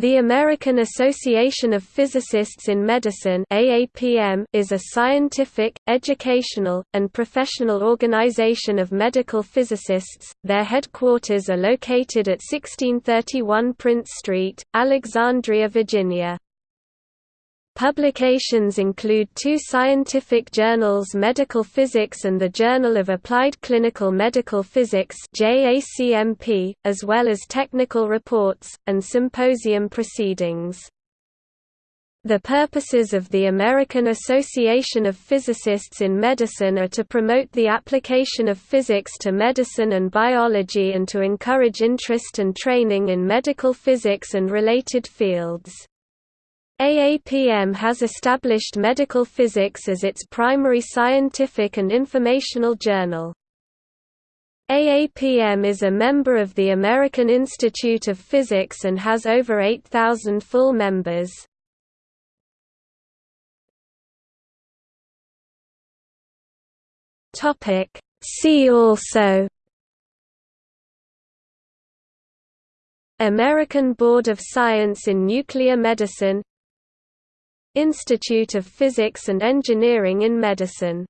The American Association of Physicists in Medicine AAPM is a scientific, educational, and professional organization of medical physicists. Their headquarters are located at 1631 Prince Street, Alexandria, Virginia. Publications include two scientific journals Medical Physics and the Journal of Applied Clinical Medical Physics as well as technical reports, and symposium proceedings. The purposes of the American Association of Physicists in Medicine are to promote the application of physics to medicine and biology and to encourage interest and training in medical physics and related fields. AAPM has established medical physics as its primary scientific and informational journal. AAPM is a member of the American Institute of Physics and has over 8,000 full members. See also American Board of Science in Nuclear Medicine Institute of Physics and Engineering in Medicine